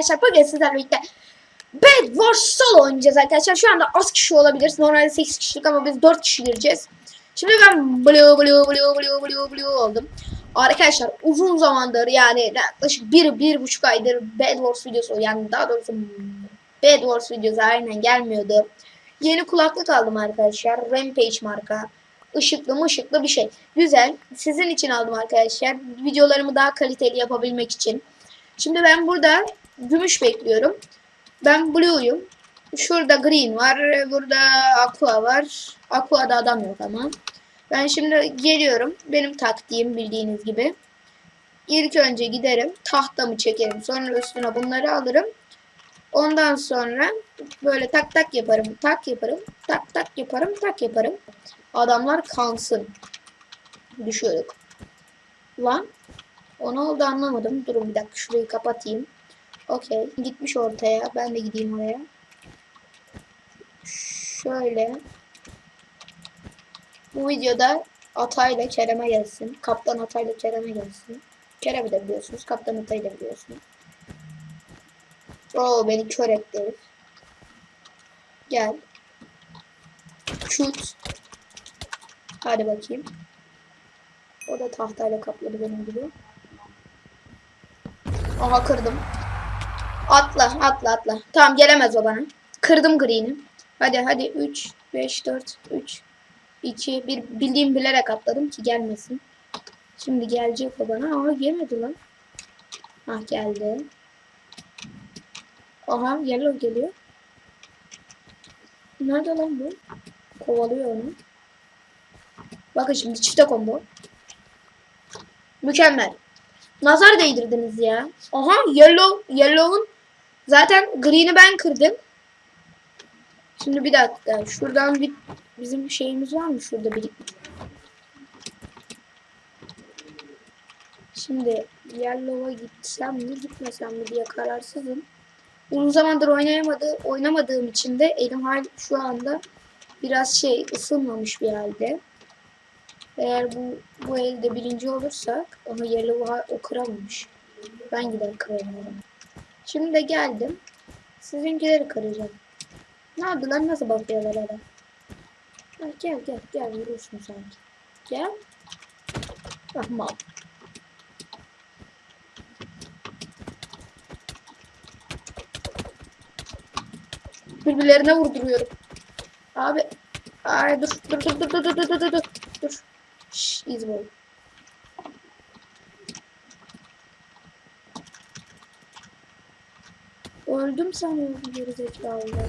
arkadaşlar bugün sizlerle birlikte Bed Wars Solo oynayacağız arkadaşlar. Şu anda az kişi olabilir. Normalde 8 kişilik ama biz 4 kişi gireceğiz. Şimdi ben blue blue blue blue blue blue oldum. Arkadaşlar uzun zamandır yani yaklaşık bir, bir buçuk aydır Bed Wars videosu yani daha doğrusu Bed Wars videosu aynen gelmiyordu. Yeni kulaklık aldım arkadaşlar. Rampage marka. Işıklı mışıklı bir şey. Güzel. Sizin için aldım arkadaşlar. Videolarımı daha kaliteli yapabilmek için. Şimdi ben burada gümüş bekliyorum. Ben blue'yum. Şurada green var. Burada aqua var. Aqua'da adam yok ama. Ben şimdi geliyorum. Benim taktiğim bildiğiniz gibi. İlk önce giderim. Tahtamı çekerim. Sonra üstüne bunları alırım. Ondan sonra böyle tak tak yaparım. Tak yaparım. Tak tak yaparım. Tak yaparım. Adamlar kansın. Düşüyorduk. Lan. O ne oldu anlamadım. Durun bir dakika şurayı kapatayım. Okey. Gitmiş ortaya. Ben de gideyim oraya. Şöyle. Bu videoda Atay'la Kerem'e gelsin. Kaptan Atay'la Kerem'e gelsin. Kerem'i de biliyorsunuz. Kaptan Atay'ı da biliyorsunuz. Oo beni kör etti. Gel. Şut. Hadi bakayım. O da tahtayla kapladı benim gibi. Aha kırdım. Atla atla atla. Tamam gelemez o bana. Kırdım green'i. Hadi hadi 3 5 4 3 2 1 bildiğim bilerek atladım ki gelmesin. Şimdi gelecek o bana. Aha gelmedi lan. Ah geldi. Aha yellow geliyor. Nerede lan bu? Kovalıyor onu. Bakın şimdi çifte combo. Mükemmel. Nazar değdirdiniz ya. Aha yellow. Yellow'un zaten green'i ben kırdım. Şimdi bir dakika. Şuradan bir bizim şeyimiz var mı şurada bir Şimdi Yellow'a gitsem mi gitmesem mi diye kararsızım. Uzun zamandır oynayamadı, oynamadığım için de elim hal şu anda biraz şey ısınmamış bir halde. Eğer bu bu elde birinci olursak ama Yellow'a o kıramamış. Ben gider kırarım. Şimdi de geldim. Sizinkileri kıracağım. Ne yaptı lan nasıl bakıyorlar adam? Ha, gel gel gel vurursun sanki. Gel. Tamam. Birbirlerine vurduruyorum. Abi. Ay dur dur dur dur dur dur dur dur dur. Şşş izbol. Öldüm sanıyorum gerizekalılar.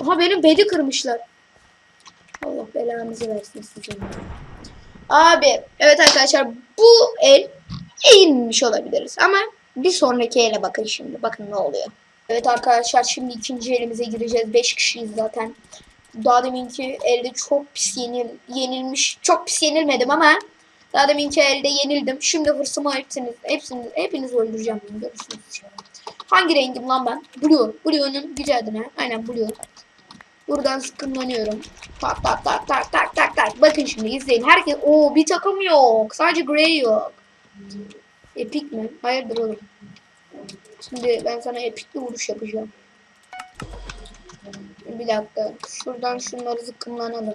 Aha benim bedi kırmışlar. Allah belanızı versin sizin. Abi evet arkadaşlar bu el eğilmiş olabiliriz ama bir sonraki ele bakın şimdi. Bakın ne oluyor. Evet arkadaşlar şimdi ikinci elimize gireceğiz. 5 kişiyiz zaten. Daha deminki elde çok pis yenil, yenilmiş. Çok pis yenilmedim ama daha deminki elde yenildim. Şimdi hırsımı hepsiniz, hepsiniz, hepiniz öldüreceğim. Görürsünüz. Hangi rengim lan ben? Blue. Blue'nun gücü adına. Aynen Blue. Buradan sıkımlanıyorum. Tak tak tak tak tak tak tak. Bakın şimdi izleyin. Herkes o bir takım yok. Sadece Grey yok. Epic mi? Hayırdır oğlum. Şimdi ben sana epik bir vuruş yapacağım. Bir dakika. Şuradan şunları zıkkımlanalım.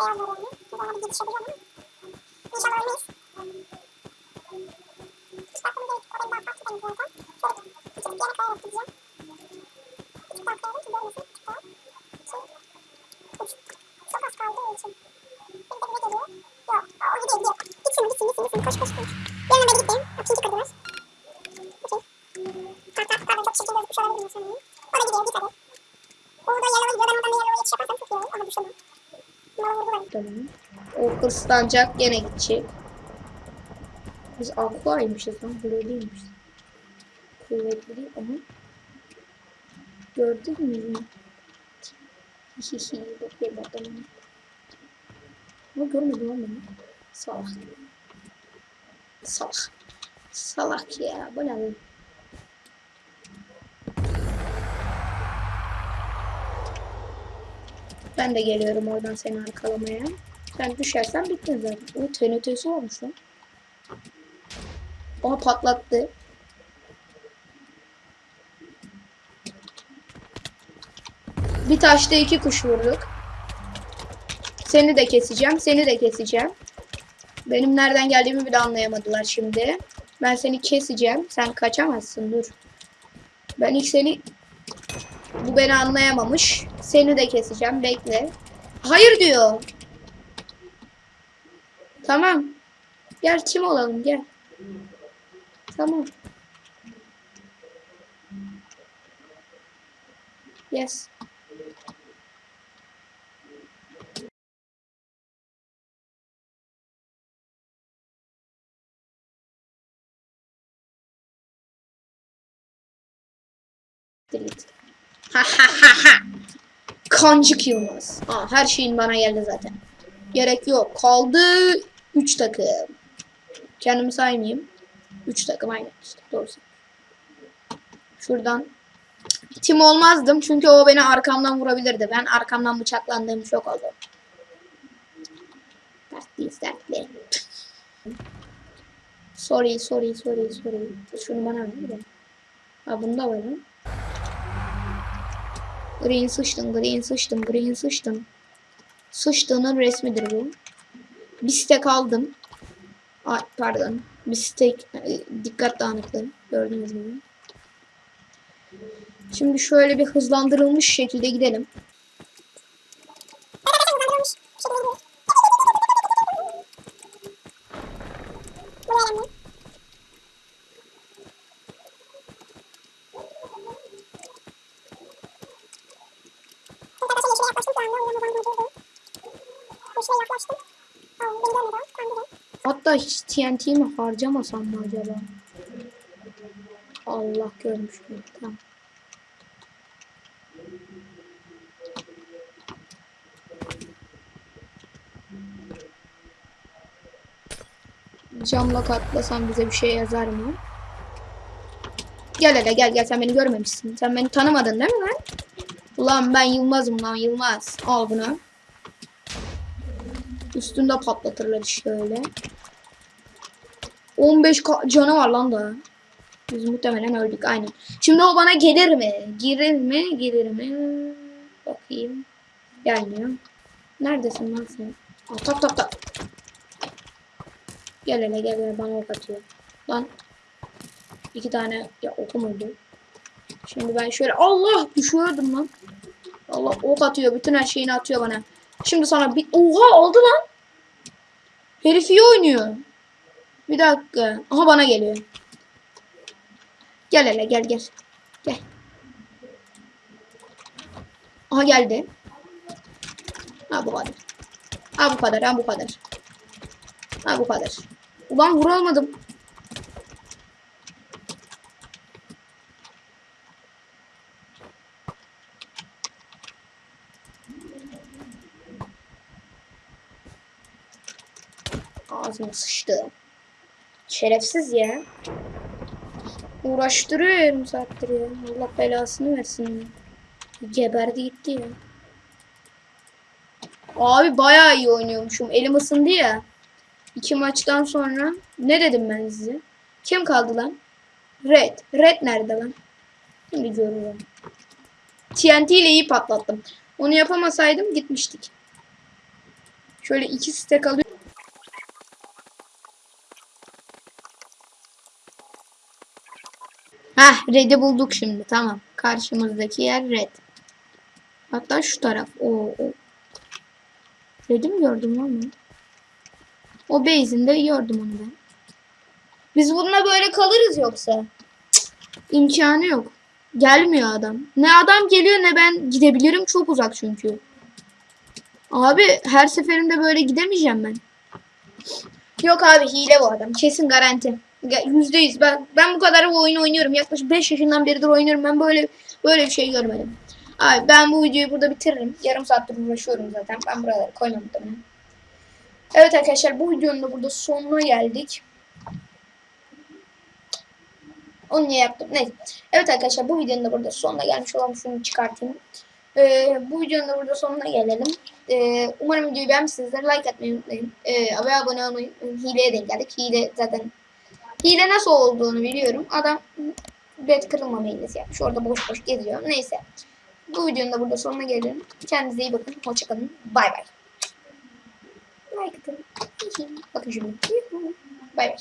Devam edelim. Daha bir gelişebiliyor ama. İnşallah ölmeyiz. Hiç bakmam gerek. O benim daha farklı benim zaten. Şöyle küçük bir yana kayarak gideceğim. Küçük daha kayalım ki görmesin. Küçük daha. İki. Üç. Çok az kaldığı için. Bir de bire geliyor. Yok. O gidiyor gidiyor. Gitsin gitsin gitsin. Koş koş koş. Tamam. O hırslanacak gene gidecek. Biz aquaymışız lan. Değilmiş. Kuvvetli ama. Gördün mü? Hihihi. Bakıyorum adamına. Ama görmedim lan beni. Salak. Salak. Salak ya. Bu ne? Ben de geliyorum oradan seni arkalamaya. Sen düşersen bittin zaten. O TNT'si olmuş lan. Aha patlattı. Bir taşta iki kuş vurduk. Seni de keseceğim. Seni de keseceğim. Benim nereden geldiğimi bile anlayamadılar şimdi. Ben seni keseceğim. Sen kaçamazsın dur. Ben ilk seni... Bu beni anlayamamış. Seni de keseceğim. Bekle. Hayır diyor. Tamam. Gel çim olalım gel. Tamam. Yes. Delete. Ha ha. Kancık Yılmaz. Aa, her şeyin bana geldi zaten. Gerek yok. Kaldı 3 takım. Kendimi saymayayım. 3 takım aynen işte. Doğrusu. Şuradan. Tim olmazdım çünkü o beni arkamdan vurabilirdi. Ben arkamdan bıçaklandığım çok oldu. Dertliyiz dertli. sorry sorry sorry sorry. Şunu bana ver. Ha bunda var lan. Green sıçtım, green sıçtım, green sıçtım. Sıçtığının resmidir bu. Bir stek aldım. Ay pardon. Bir stek e, dikkat dağınıklığı. Gördüğünüz gibi. Şimdi şöyle bir hızlandırılmış şekilde gidelim. Hatta hiç TNT mi harcamasam mı acaba? Allah görmüş mü? Tamam. Camla katlasam bize bir şey yazar mı? Gel hele gel gel sen beni görmemişsin. Sen beni tanımadın değil mi lan? Ulan ben Yılmaz'ım lan Yılmaz. Al bunu. Üstünde patlatırlar işte öyle. 15 ka- canı var lan da. Biz muhtemelen öldük aynen. Şimdi o bana gelir mi? Girir mi? Gelir mi? Bakayım. Gelmiyor. Neredesin lan sen? Aa, tak tak tak. Gel hele gel hele bana ok atıyor. Lan. İki tane ya oku muydu? Şimdi ben şöyle Allah düşüyordum lan. Allah ok atıyor. Bütün her şeyini atıyor bana. Şimdi sana bir... Oha aldı lan. Herif iyi oynuyor. Bir dakika. Aha bana geliyor. Gel hele gel gel. Gel. Aha geldi. Ha bu kadar. Ha bu kadar. Ha bu kadar. Ha bu kadar. Ulan vuramadım. Ağzıma sıçtı. Şerefsiz ya. Uğraştırıyor yarım ya. Allah belasını versin. Geberdi gitti ya. Abi bayağı iyi oynuyormuşum. Elim ısındı ya. İki maçtan sonra. Ne dedim ben size? Kim kaldı lan? Red. Red nerede lan? Şimdi görüyorum. TNT ile iyi patlattım. Onu yapamasaydım gitmiştik. Şöyle iki stack alıyorum. Heh red'i bulduk şimdi tamam. Karşımızdaki yer red. Hatta şu taraf. O, o. Red'i mi gördüm lan ben? O base'inde gördüm onu ben. Biz bununla böyle kalırız yoksa. Cık, imkanı yok. Gelmiyor adam. Ne adam geliyor ne ben gidebilirim. Çok uzak çünkü. Abi her seferinde böyle gidemeyeceğim ben. Yok abi hile bu adam. Kesin garanti. Ge- Yüzde yüz. Ben, ben bu kadar bu oyunu oynuyorum. Yaklaşık 5 yaşından beridir oynuyorum. Ben böyle böyle bir şey görmedim. Abi ben bu videoyu burada bitiririm. Yarım saattir uğraşıyorum zaten. Ben buraları koymam. Evet arkadaşlar bu videonun da burada sonuna geldik. Onu niye yaptım? Neyse. Evet arkadaşlar bu videonun da burada sonuna gelmiş olan şunu çıkartayım. Ee, bu videonun da burada sonuna gelelim. Ee, umarım videoyu beğenmişsinizdir. Like atmayı unutmayın. Ee, abone olmayı unutmayın. Hileye denk geldik. Hile zaten hile nasıl olduğunu biliyorum. Adam bet kırılmama hilesi yapmış. Orada boş boş geziyor. Neyse. Bu videonun da burada sonuna gelelim. Kendinize iyi bakın. Hoşçakalın. Bay bay. Like atın. Bakın şimdi. Bay bay.